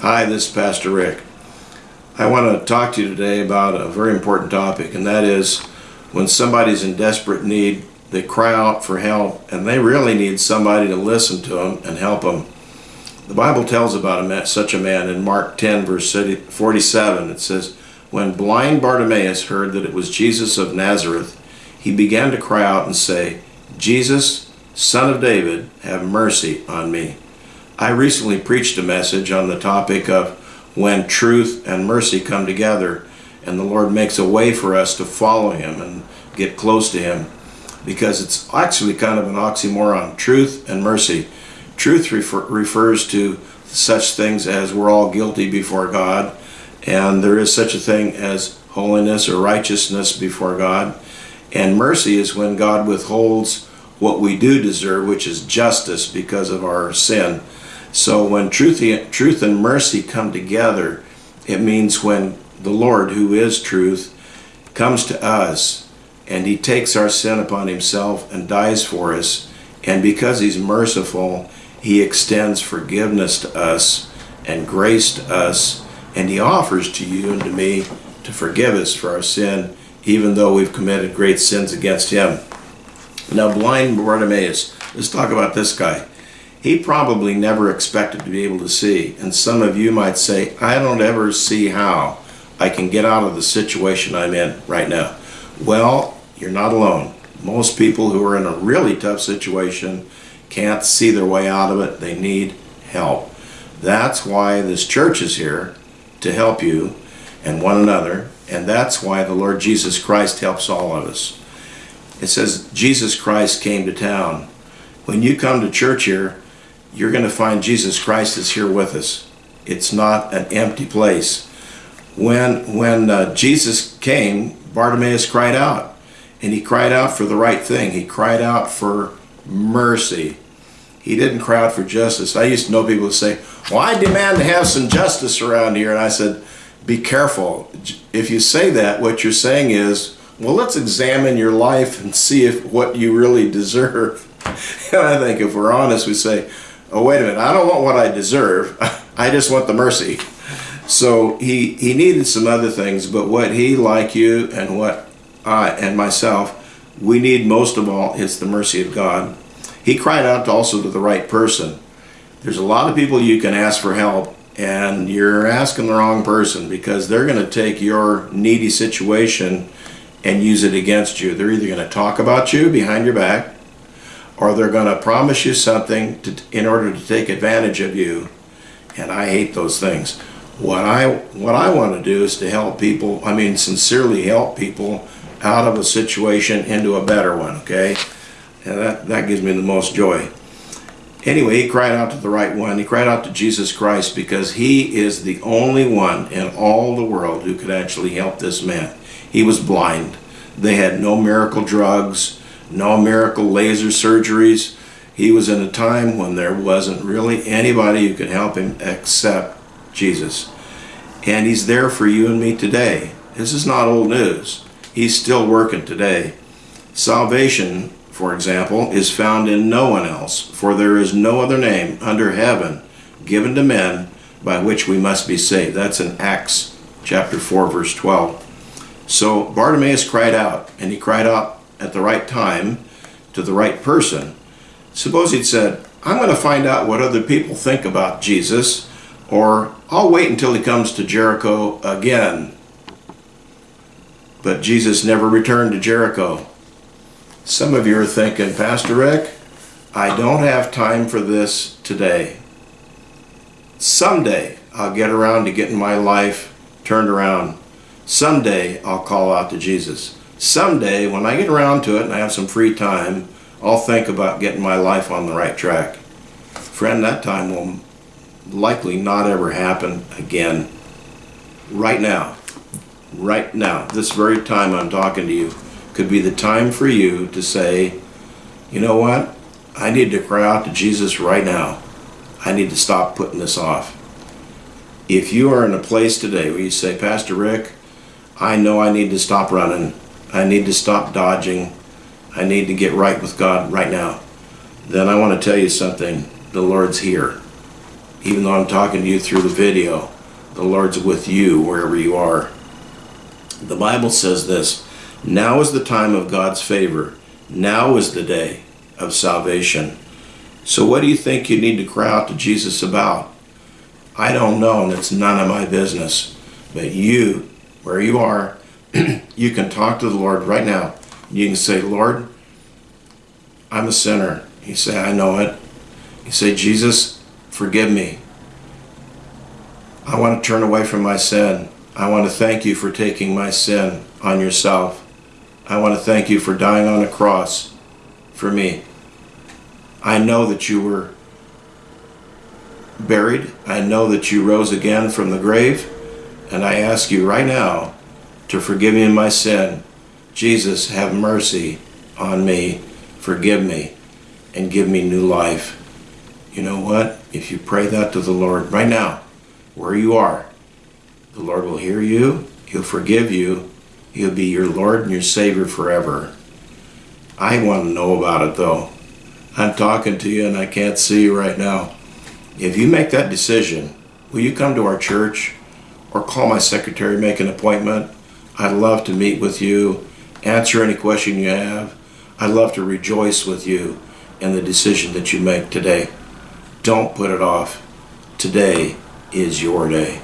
Hi, this is Pastor Rick. I want to talk to you today about a very important topic, and that is when somebody's in desperate need, they cry out for help, and they really need somebody to listen to them and help them. The Bible tells about a man, such a man in Mark 10, verse 47. It says, When blind Bartimaeus heard that it was Jesus of Nazareth, he began to cry out and say, Jesus, Son of David, have mercy on me. I recently preached a message on the topic of when truth and mercy come together and the Lord makes a way for us to follow Him and get close to Him because it's actually kind of an oxymoron truth and mercy. Truth refer refers to such things as we're all guilty before God and there is such a thing as holiness or righteousness before God. And mercy is when God withholds what we do deserve, which is justice because of our sin. So when truth, truth and mercy come together, it means when the Lord, who is truth, comes to us and he takes our sin upon himself and dies for us. And because he's merciful, he extends forgiveness to us and grace to us. And he offers to you and to me to forgive us for our sin, even though we've committed great sins against him. Now, blind Bartimaeus, let's talk about this guy he probably never expected to be able to see. And some of you might say, I don't ever see how I can get out of the situation I'm in right now. Well, you're not alone. Most people who are in a really tough situation can't see their way out of it. They need help. That's why this church is here to help you and one another. And that's why the Lord Jesus Christ helps all of us. It says Jesus Christ came to town. When you come to church here, you're going to find Jesus Christ is here with us. It's not an empty place. When, when uh, Jesus came, Bartimaeus cried out. And he cried out for the right thing. He cried out for mercy. He didn't cry out for justice. I used to know people who say, well, I demand to have some justice around here. And I said, be careful. If you say that, what you're saying is, well, let's examine your life and see if what you really deserve. And I think if we're honest, we say, oh wait a minute, I don't want what I deserve. I just want the mercy. So he, he needed some other things, but what he, like you, and what I and myself, we need most of all is the mercy of God. He cried out also to the right person. There's a lot of people you can ask for help, and you're asking the wrong person because they're going to take your needy situation and use it against you. They're either going to talk about you behind your back, or they're going to promise you something to, in order to take advantage of you. And I hate those things. What I what I want to do is to help people, I mean sincerely help people out of a situation into a better one, okay? And that, that gives me the most joy. Anyway, he cried out to the right one. He cried out to Jesus Christ because he is the only one in all the world who could actually help this man. He was blind. They had no miracle drugs no miracle laser surgeries. He was in a time when there wasn't really anybody who could help him except Jesus. And he's there for you and me today. This is not old news. He's still working today. Salvation, for example, is found in no one else, for there is no other name under heaven given to men by which we must be saved. That's in Acts chapter 4, verse 12. So Bartimaeus cried out, and he cried out at the right time to the right person. Suppose he'd said, I'm going to find out what other people think about Jesus, or I'll wait until he comes to Jericho again. But Jesus never returned to Jericho. Some of you are thinking, Pastor Rick, I don't have time for this today. Someday I'll get around to getting my life turned around. Someday I'll call out to Jesus someday when I get around to it and I have some free time, I'll think about getting my life on the right track. Friend, that time will likely not ever happen again. Right now, right now, this very time I'm talking to you, could be the time for you to say, you know what? I need to cry out to Jesus right now. I need to stop putting this off. If you are in a place today where you say, Pastor Rick, I know I need to stop running. I need to stop dodging. I need to get right with God right now. Then I want to tell you something. The Lord's here. even though I'm talking to you through the video, the Lord's with you wherever you are. The Bible says this Now is the time of God's favor, now is the day of salvation. So, what do you think you need to cry out to Jesus about? I don't know, and it's none of my business. But you, where you are, you can talk to the Lord right now. You can say, Lord, I'm a sinner. You say, I know it. You say, Jesus, forgive me. I want to turn away from my sin. I want to thank you for taking my sin on yourself. I want to thank you for dying on a cross for me. I know that you were buried. I know that you rose again from the grave. And I ask you right now to forgive me my sin. Jesus, have mercy on me. Forgive me and give me new life. You know what? If you pray that to the Lord right now, where you are, the Lord will hear you. He'll forgive you. He'll be your Lord and your Savior forever. I want to know about it though. I'm talking to you and I can't see you right now. If you make that decision, will you come to our church or call my secretary, make an appointment? I'd love to meet with you, answer any question you have. I'd love to rejoice with you in the decision that you make today. Don't put it off. Today is your day.